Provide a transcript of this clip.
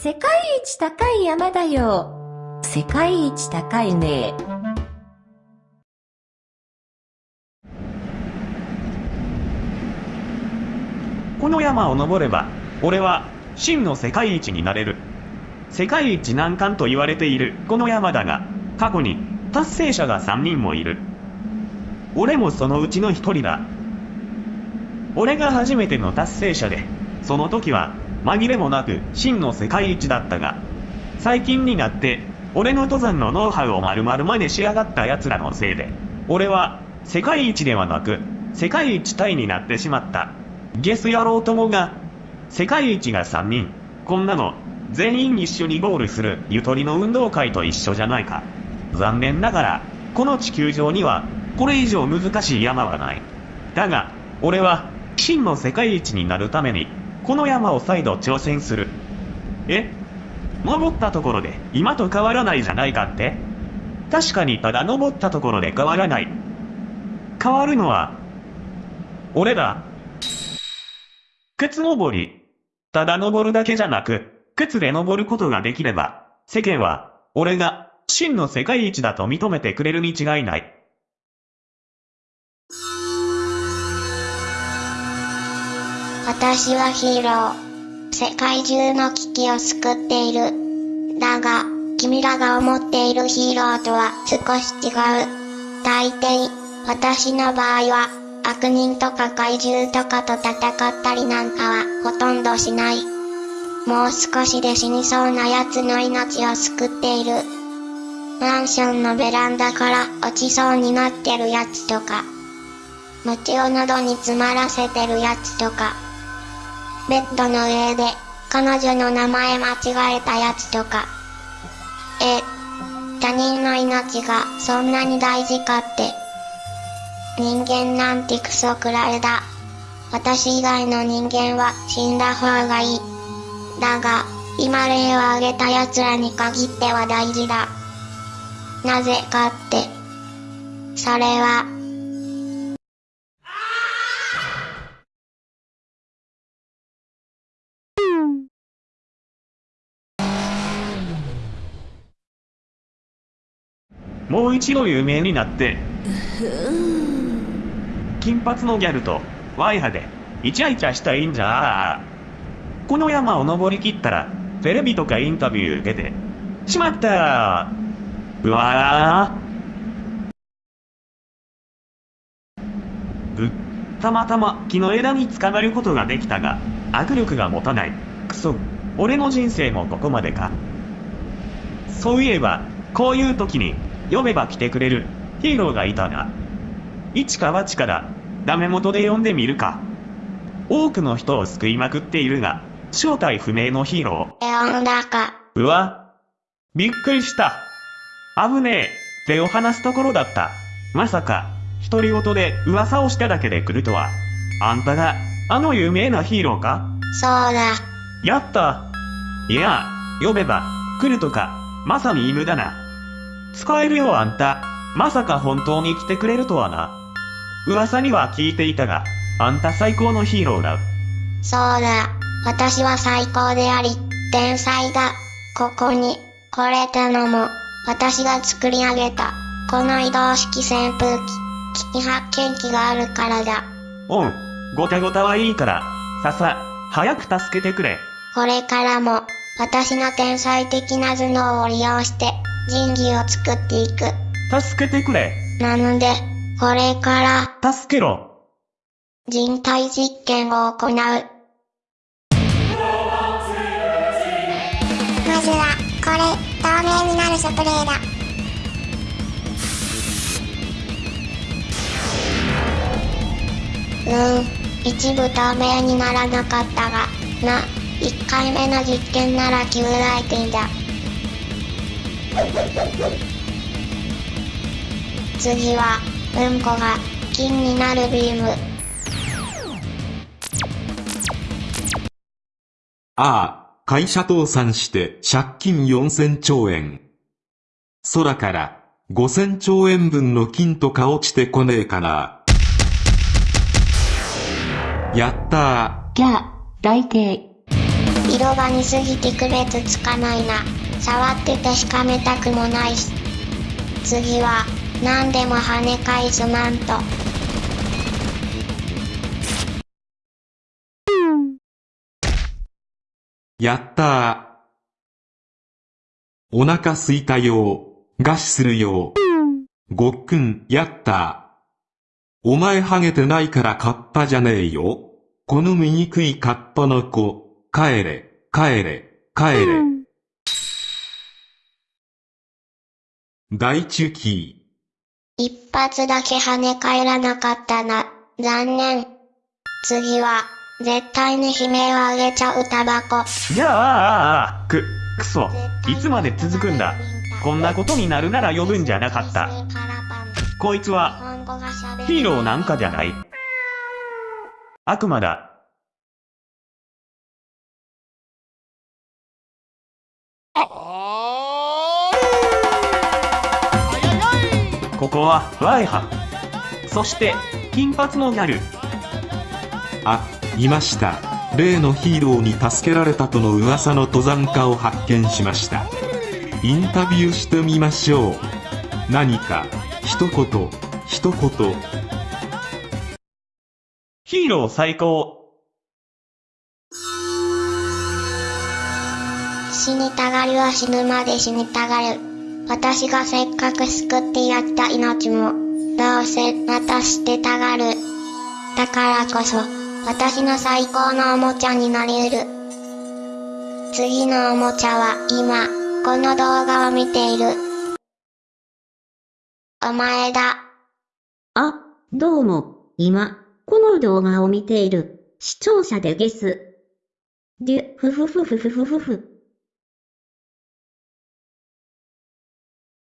世界一高い山だよ。世界一高いね。この山を登れば、俺は真の世界一になれる。世界一難関と言われているこの山だが、過去に達成者が3人もいる。俺もそのうちの1人だ。俺が初めての達成者で、その時は紛れもなく真の世界一だったが、最近になって俺の登山のノウハウを丸々真似しやがった奴らのせいで、俺は世界一ではなく世界一タイになってしまった。ゲス野郎ともが、世界一が3人、こんなの全員一緒にゴールするゆとりの運動会と一緒じゃないか。残念ながら、この地球上にはこれ以上難しい山はない。だが、俺は真の世界一になるために、この山を再度挑戦する。え？登ったところで今と変わらないじゃないかって？確かにただ登ったところで変わらない。変わるのは、俺だ。靴登り。ただ登るだけじゃなく、靴で登ることができれば、世間は、俺が、真の世界一だと認めてくれるに違いない。私はヒーロー。世界中の危機を救っている。だが、君らが思っているヒーローとは少し違う。大抵、私の場合は、悪人とか怪獣とかと戦ったりなんかはほとんどしない。もう少しで死にそうな奴の命を救っている。マンションのベランダから落ちそうになってるやつとか。餅を喉に詰まらせてるやつとか。ベッドの上で彼女の名前間違えたやつとか。え、他人の命がそんなに大事かって。人間なんてクソくらえだ。私以外の人間は死んだ方がいい。だが、今例を挙げた奴らに限っては大事だ。なぜかって。それは、もう一度有名になって、金髪のギャルと、ワイハで、イチャイチャしたいんじゃこの山を登りきったら、テレビとかインタビュー受けて、しまったうわーう、たまたま木の枝に捕まることができたが、握力が持たない。くそ、俺の人生もここまでか。そういえば、こういう時に、呼べば来てくれる、ヒーローがいたな。一か八から、ダメ元で呼んでみるか。多くの人を救いまくっているが、正体不明のヒーロエオンだか。ー。うわ。びっくりした。危ねえ。手を離すところだった。まさか、独り言で噂をしただけで来るとは。あんたが、あの有名なヒーローか？そうだ。やったいや、呼べば、来るとか、まさに犬だな。使えるよあんた。まさか本当に来てくれるとはな。噂には聞いていたが、あんた最高のヒーローだ。そうだ。私は最高であり、天才だ。ここに、来れたのも、私が作り上げた、この移動式扇風機、機器発見機があるからだ。おん、ごたごたはいいから、ささ、早く助けてくれ。これからも、私の天才的な頭脳を利用して、人技を作っていく。助けてくれ。なので、これから、助けろ。人体実験を行う。まずは、これ、透明になるスプレーだ。うーん、一部透明にならなかったが、な、一回目の実験なら旧来店だ。次は、うんこが、金になるビーム。ああ、会社倒産して借金4000兆円。空から5000兆円分の金とか落ちてこねえかな。やったじゃあ、大抵。ー。色が似すぎて区別つかないな。触って確かめたくもないし。次は、何でも跳ね返すマント。やったー。お腹すいたよー。餓死するよー。ごっくん、やったー。お前ハゲてないからカッパじゃねえよ。この醜いカッパの子、帰れ、帰れ、帰れ。大中期。一発だけ跳ね返らなかったな。残念。次は、絶対に悲鳴をあげちゃうタバコ。じゃあ、ああ、あく、くそ。いつまで続くんだ。こんなことになるなら呼ぶんじゃなかった。こいつは、ヒーローなんかじゃない。悪魔だ。ここは、ワイハ。そして、金髪のギャル。あ、いました。例のヒーローに助けられたとの噂の登山家を発見しました。インタビューしてみましょう。何か、一言、一言、ヒーロー最高。死にたがりは死ぬまで死にたがる。私がせっかく救ってやった命も、どうせまた捨てたがる。だからこそ、私の最高のおもちゃになりうる。次のおもちゃは今、この動画を見ている。お前だ。あ、どうも、今、この動画を見ている、視聴者でゲス。デュ、ふふふふふふふ。